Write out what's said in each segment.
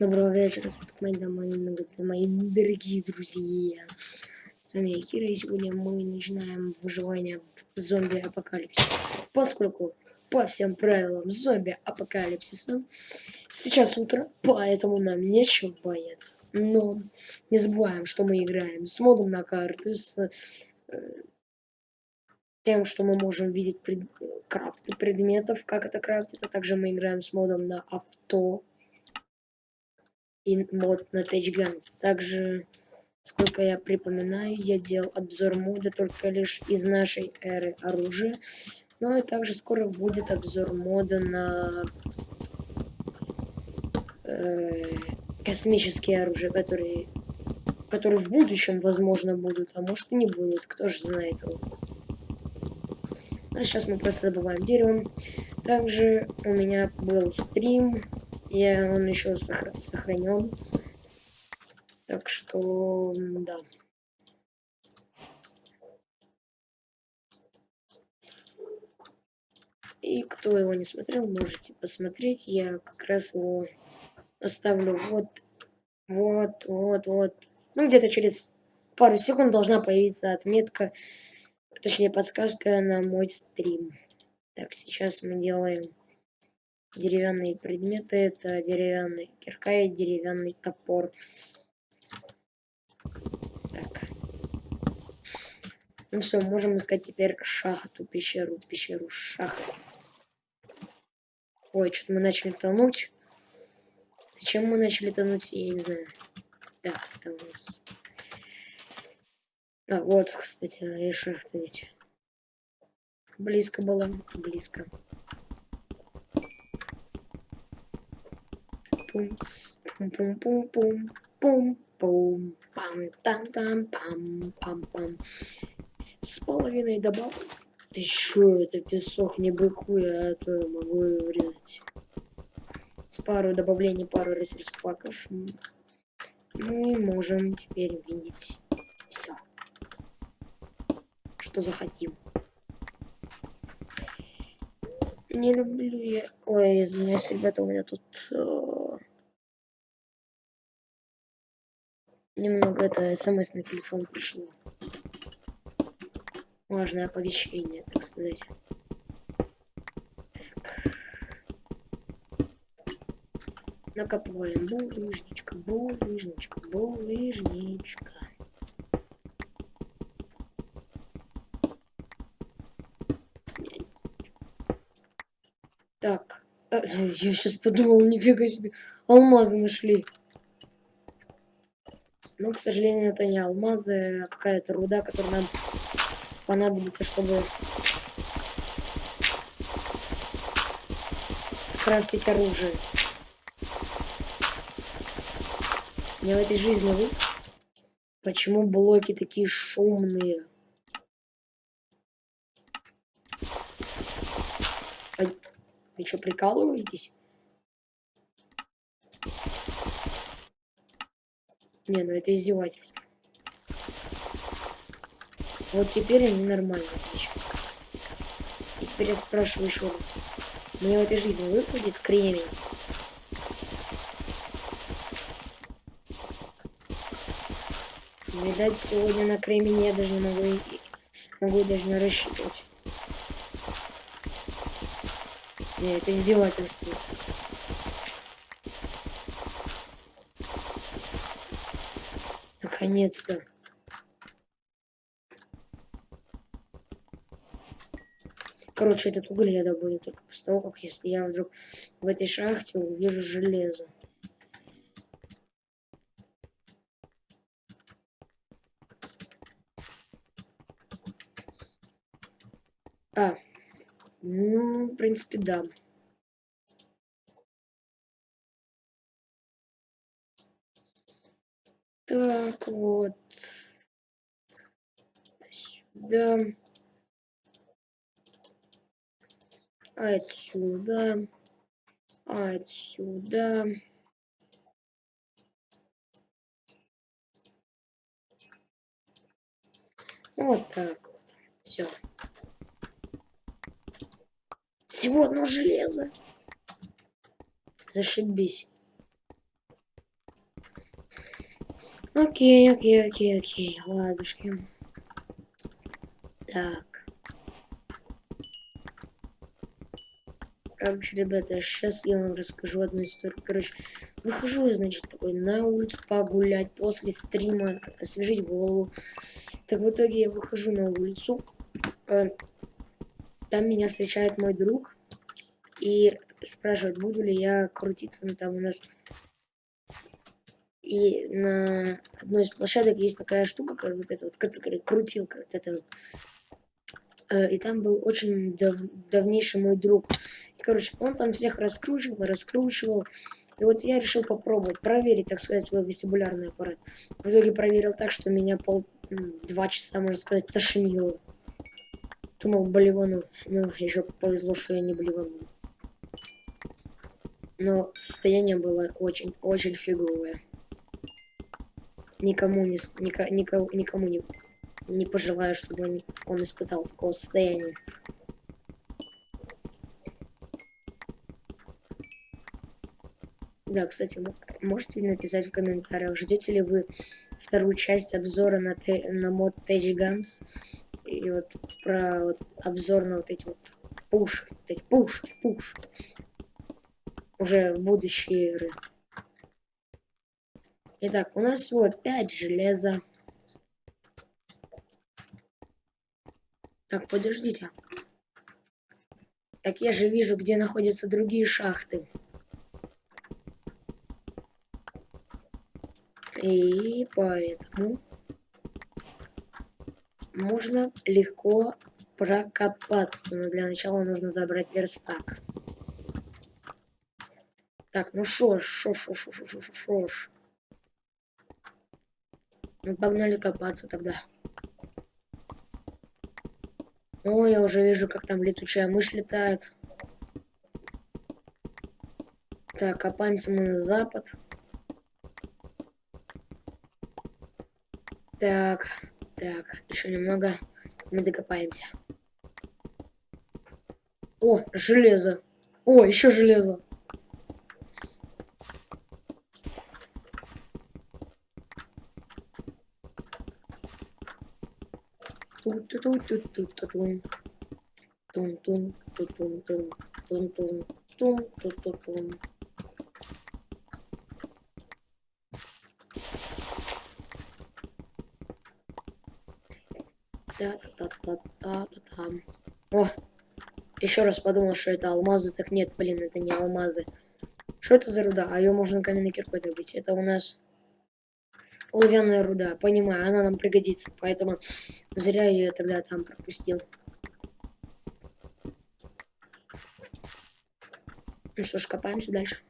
Доброго вечера, суток, мои домой, мои дорогие друзья. С вами я, Кира, и сегодня мы начинаем выживание в зомби-апокалипсисе. Поскольку по всем правилам зомби-апокалипсиса сейчас утро, поэтому нам нечего бояться. Но не забываем, что мы играем с модом на карты, с э, тем, что мы можем видеть пред... крафты предметов, как это крафтится. Также мы играем с модом на авто и мод на Guns. Также, сколько я припоминаю, я делал обзор мода только лишь из нашей эры оружия. Ну и также скоро будет обзор мода на э, космические оружия, которые, которые в будущем, возможно, будут, а может и не будут, кто же знает. А сейчас мы просто добываем дерево. Также у меня был стрим я, он еще сохра сохранен. Так что, да. И кто его не смотрел, можете посмотреть. Я как раз его оставлю вот, вот, вот, вот. Ну, где-то через пару секунд должна появиться отметка, точнее подсказка на мой стрим. Так, сейчас мы делаем деревянные предметы. Это деревянный кирка и деревянный топор. Так. Ну все, можем искать теперь шахту, пещеру, пещеру, шахту. Ой, что-то мы начали тонуть. Зачем мы начали тонуть, я не знаю. Так, это у нас... А, вот, кстати, и шахта ведь. Близко было, близко. Пум пум пум пум пум пум пум пам там там пам пам пам с половиной добавок. Ты чё это песок не быкуй а то могу и врезать с пару добавлений пару ресурс паков мы можем теперь видеть все что захотим. Не люблю я... Ой, извиняюсь, ребята, у меня тут... Немного это смс на телефон пришло. Важное оповещение, так сказать. Так. Накопываем булыжничка, булыжничка, булыжничка. Так, э, я сейчас подумал, нифига себе, алмазы нашли. Но, к сожалению, это не алмазы, а какая-то руда, которая нам понадобится, чтобы скрафтить оружие. Я в этой жизни вы... Почему блоки такие шумные? Вы что, прикалываетесь? Не, ну это издевательство. Вот теперь они нормально сейчас. И теперь я спрашиваю еще раз. Мне в этой жизни выпадет кремень? Видать, сегодня на кремень я даже не могу, могу даже не рассчитывать. Не, это издевательство. Наконец-то. Короче, этот уголь я добуду только после того, как если я вдруг в этой шахте увижу железо. А, ну, в принципе, да. Так, вот. Сюда. Отсюда. Отсюда. Вот так вот. Все. Всего одно железо. Зашибись. Окей, окей, окей, окей, ладушки. Так. Короче, ребята, сейчас я вам расскажу одну историю. Короче, выхожу я, значит, такой на улицу погулять после стрима, освежить голову. Так в итоге я выхожу на улицу. Э, там меня встречает мой друг и спрашивает, буду ли я крутиться. Ну, там у нас и на одной из площадок есть такая штука, как вот эта вот крутилка, вот эта вот. Э, и там был очень дав давнейший мой друг. И, короче, он там всех раскручивал, раскручивал. И вот я решил попробовать, проверить, так сказать, свой вестибулярный аппарат. В итоге проверил так, что меня пол два часа, можно сказать, тошнило. Думал, болевану. Ну, еще повезло, что я не болеванул. Но состояние было очень-очень фиговое никому не, нико, нико, никому не, не пожелаю, чтобы он, он испытал такого состояния. Да, кстати, можете написать в комментариях, ждете ли вы вторую часть обзора на, те, на мод Tage Guns и вот про вот, обзор на вот эти вот пуши, вот эти пуши, пуши. Уже будущие игры. Итак, у нас всего 5 железа. Так, подождите. Так я же вижу, где находятся другие шахты. И поэтому можно легко прокопаться. Но для начала нужно забрать верстак. Так, ну шо ж, шо, шо, шо, шо, шо, шо ж. Погнали копаться тогда. О, я уже вижу, как там летучая мышь летает. Так, копаемся мы на запад. Так, так, еще немного. Мы докопаемся. О, железо. О, еще железо. Тун-тун-тун-тун-тун. Тун-тун-тун-тун-тун. Тун-тун-тун-тун. Та-та-та-та-та-та. О! Еще раз подумал, что это алмазы. Так нет, блин, это не алмазы. Что это за руда? А ее можно каменной киркой добыть. Это у нас Оловянная руда, понимаю, она нам пригодится, поэтому зря ее тогда там пропустил. Ну что ж, копаемся дальше.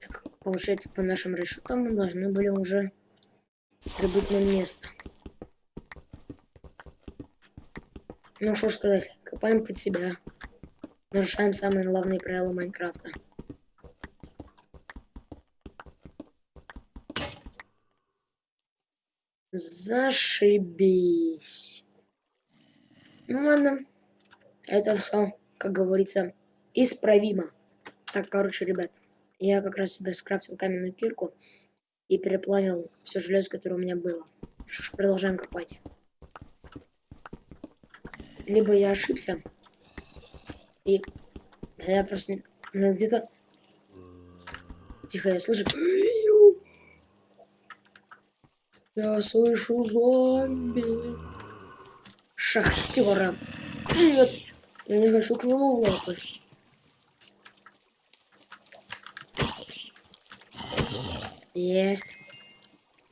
Так, получается, по нашим расчетам мы должны были уже прибыть на место. Ну что ж сказать, копаем под себя. Нарушаем самые главные правила Майнкрафта. Зашибись. Ну ладно. Это все, как говорится, исправимо. Так, короче, ребят, я как раз себе скрафтил каменную кирку и переплавил все железо, которое у меня было. Что ж, продолжаем копать. Либо я ошибся. И я просто где-то... Тихо, я слышу... Я слышу зомби. Шахтера. Нет, я не хочу к нему лапать. Есть.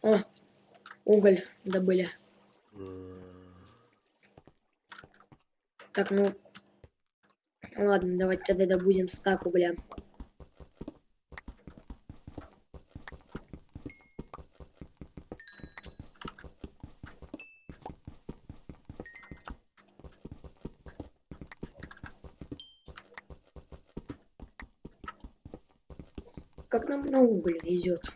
О, уголь добыли. Так, ну... Ладно, давайте тогда добудем стак угля. Как нам на уголь везет.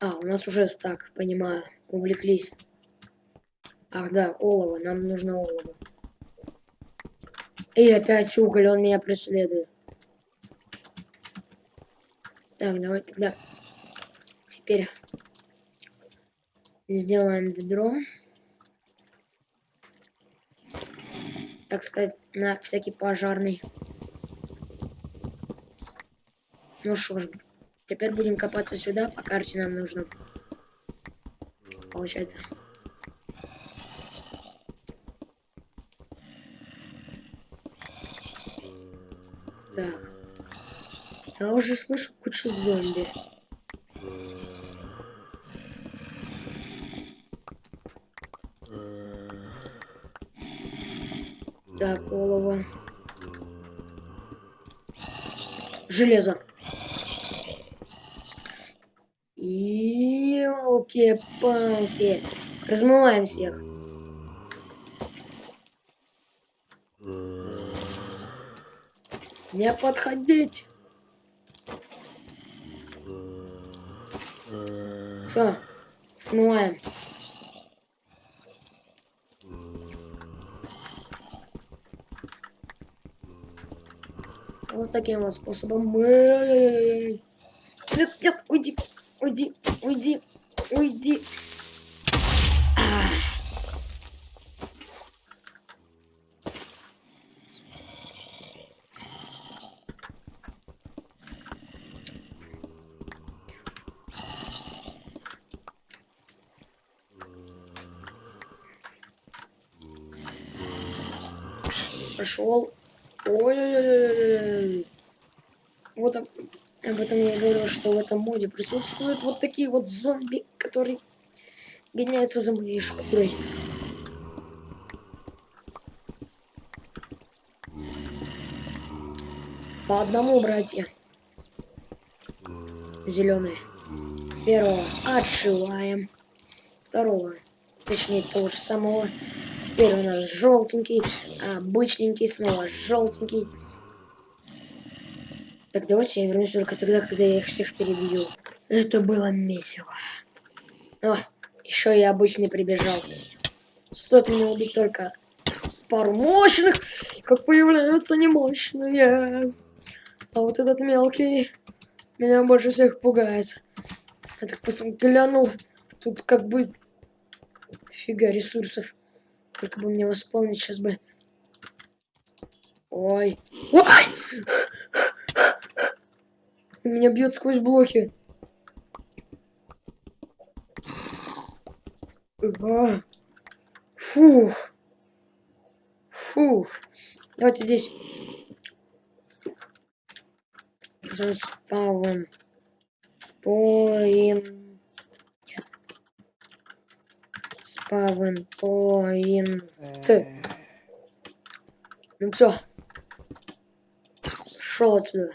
А, у нас уже стак, понимаю. Увлеклись. Ах да, олово. Нам нужно олово. И опять уголь, он меня преследует. Так, давай тогда теперь сделаем ведро. Так сказать, на всякий пожарный. Ну что ж, теперь будем копаться сюда, по карте нам нужно. Получается. Так. Я уже слышу кучу зомби. Так, олово. Железо. И елки-палки. Размываем всех. Не подходить. Все, смываем. Вот таким вот способом. Нет, нет, уйди, уйди, уйди, уйди. А. Пошел. Ой-ой-ой. Вот об, об этом я говорил, что в этом моде присутствуют вот такие вот зомби, которые гоняются за моей шкурой. По одному, братья. Зеленые. Первого отшиваем. Второго, точнее того же самого. Теперь у нас желтенький, обычненький, снова желтенький. Так, давайте я вернусь только тогда, когда я их всех перебью. Это было месиво. О, еще и обычный прибежал. Стоит мне убить только пару мощных, как появляются немощные. А вот этот мелкий меня больше всех пугает. Я так глянул, тут как бы фига ресурсов. Только бы мне восполнить сейчас бы. Ой. Ой! Меня бьет сквозь блоки. Фух. Фух. Давайте здесь Заспавн. Поин. Нет. Поин. Ты. Ну все. Шел отсюда.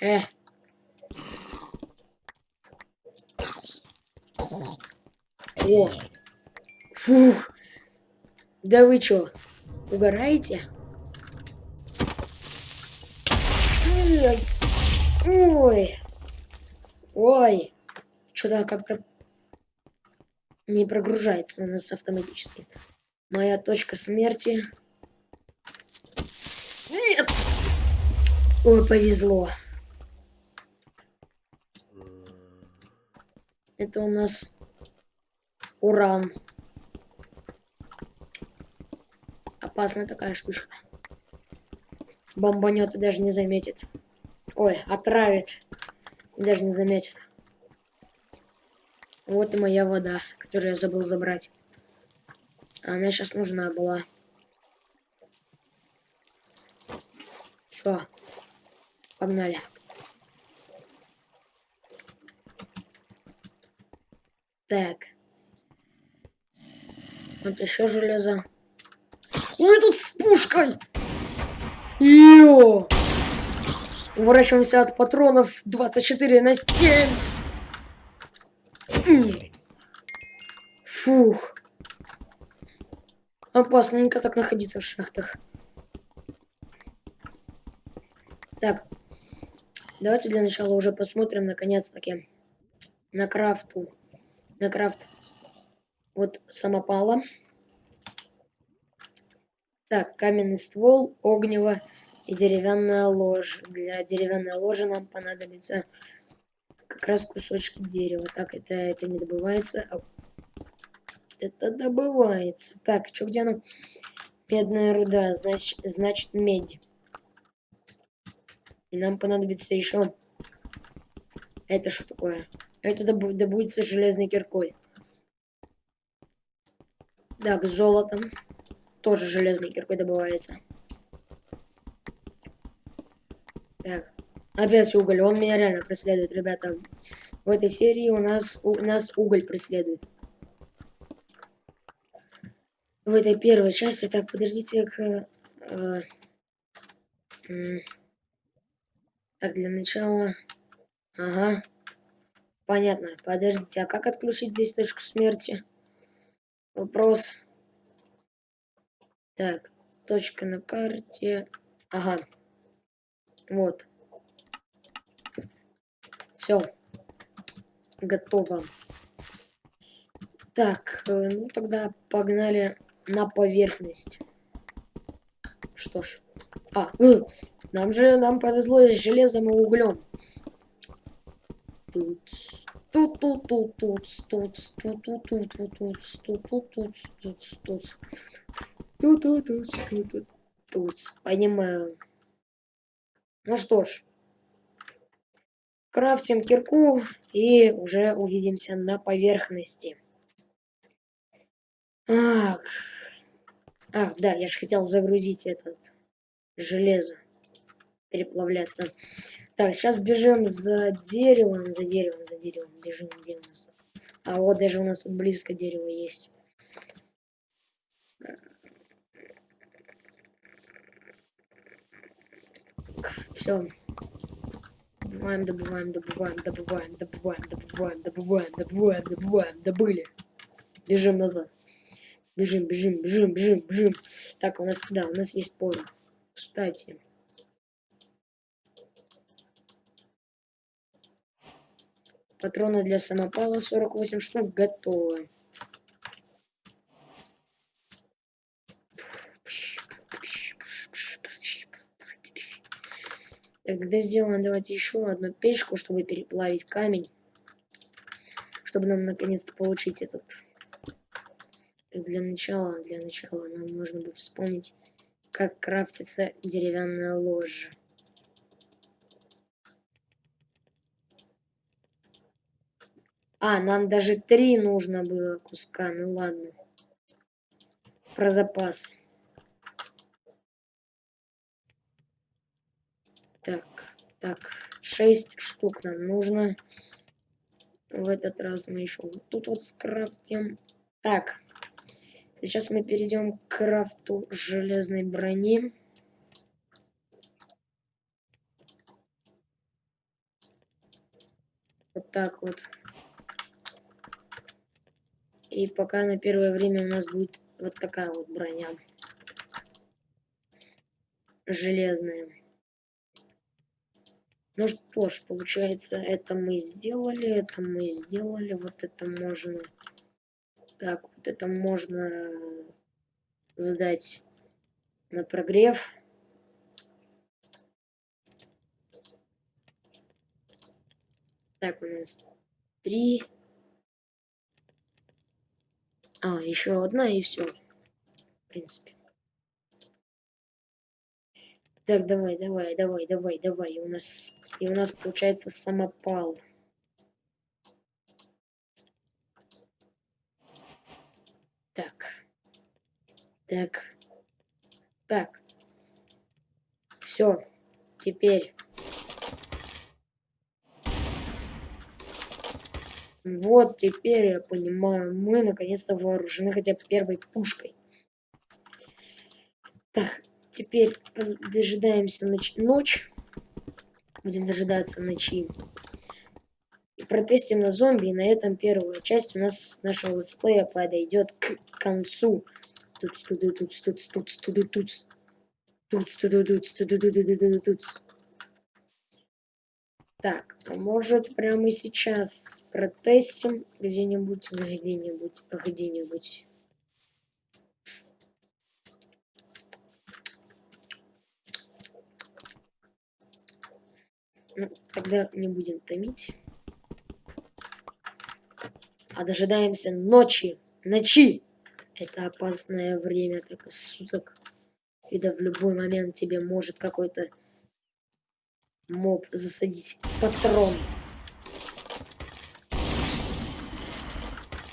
Э. О. Фух. Да вы чё, угораете? Ой. Ой. Ой. Что-то как-то не прогружается у нас автоматически. Моя точка смерти. Нет! Ой, повезло. Это у нас уран. Опасная такая штучка. Бомбанет и даже не заметит. Ой, отравит. И даже не заметит. Вот и моя вода, которую я забыл забрать. Она сейчас нужна была. Все. Погнали. Так. Вот еще железо. Ой, тут с пушкой! Йо! Уворачиваемся от патронов 24 на 7. Фух. Опасненько так находиться в шахтах. Так. Давайте для начала уже посмотрим, наконец-таки, на крафту. На крафт вот самопала. Так, каменный ствол, огнево и деревянная ложь. Для деревянной ложи нам понадобится как раз кусочки дерева. Так, это, это не добывается. А это добывается. Так, что где оно? Медная руда, значит, значит медь. И нам понадобится еще... Это что такое? Это добудется железной киркой. Так, золотом. Тоже железной киркой добывается. Так. Опять уголь. Он меня реально преследует, ребята. В этой серии у нас, у нас уголь преследует. В этой первой части. Так, подождите, к... Э, э, так, для начала... Ага. Понятно. Подождите, а как отключить здесь точку смерти? Вопрос. Так, точка на карте. Ага. Вот. Все. Готово. Так, э, ну тогда погнали на поверхность. Что ж. А, э, нам же нам повезло с железом и углем. Тут, тут, тут, тут, тут, тут, тут, тут, тут, тут, тут, тут, тут, тут, тут. Тут, тут, тут, тут, тут, тут. Понимаю. Ну что ж. Крафтим кирку и уже увидимся на поверхности. Ах. Ах, да, я же хотел загрузить этот железо. Переплавляться. Так, сейчас бежим за деревом, за деревом, за деревом. Бежим, где у нас тут? А вот даже у нас тут близко дерево есть. Все. Добываем, добываем, добываем, добываем, добываем, добываем, добываем, добываем, добываем, добыли. Бежим назад. Бежим, бежим, бежим, бежим, бежим. Так, у нас, да, у нас есть порох. Кстати. Патроны для самопала 48 штук готовы. Тогда сделаем давайте еще одну печку, чтобы переплавить камень. Чтобы нам наконец-то получить этот... Для начала, для начала нам нужно бы вспомнить, как крафтится деревянная ложа. А, нам даже три нужно было куска, ну ладно. Про запас. Так, так, 6 штук нам нужно. В этот раз мы еще вот тут вот скрафтим. Так, сейчас мы перейдем к крафту железной брони. Вот так вот. И пока на первое время у нас будет вот такая вот броня. Железная. Ну что ж, получается, это мы сделали, это мы сделали, вот это можно... Так, вот это можно сдать на прогрев. Так, у нас три. А, еще одна и все. В принципе. Так, давай, давай, давай, давай, давай. У нас и у нас получается самопал. Так. Так. Так. Все. Теперь. Вот теперь я понимаю, мы наконец-то вооружены хотя бы первой пушкой. Так, теперь дожидаемся ночь. ночь. Будем дожидаться ночи. И протестим на зомби. И на этом первая часть у нас нашего летсплея подойдет к концу. Тут, тут, тут, тут, тут. Тут, тут, тут, тут, тут, тут, тут, тут. Так, а может прямо сейчас протестим где-нибудь, где-нибудь, где-нибудь. Ну, тогда не будем томить. А дожидаемся ночи. Ночи! Это опасное время, так и суток. Когда в любой момент тебе может какой-то моб засадить патрон.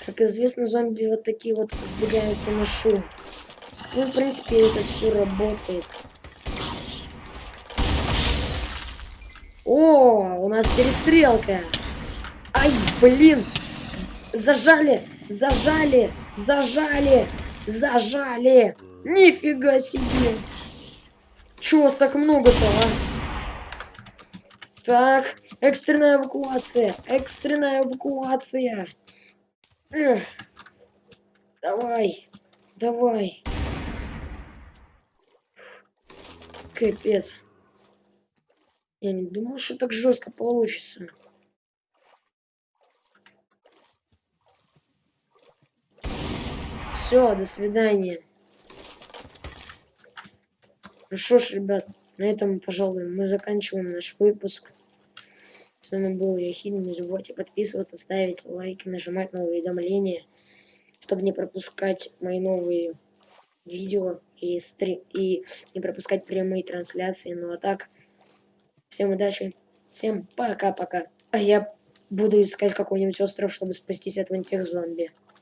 Как известно, зомби вот такие вот сбегаются на шум. Ну, в принципе, это все работает. О, у нас перестрелка. Ай, блин. Зажали, зажали, зажали, зажали. Нифига себе. Чего вас так много-то, а? Так, экстренная эвакуация, экстренная эвакуация. Эх. Давай, давай. Капец. Я не думал, что так жестко получится. Все, до свидания. Ну что ж, ребят, на этом, пожалуй, мы заканчиваем наш выпуск. С вами был Яхин. Не забывайте подписываться, ставить лайки, нажимать на уведомления, чтобы не пропускать мои новые видео и, стрим, и не пропускать прямые трансляции. Ну а так... Всем удачи. Всем пока-пока. А я буду искать какой-нибудь остров, чтобы спастись от вантир зомби.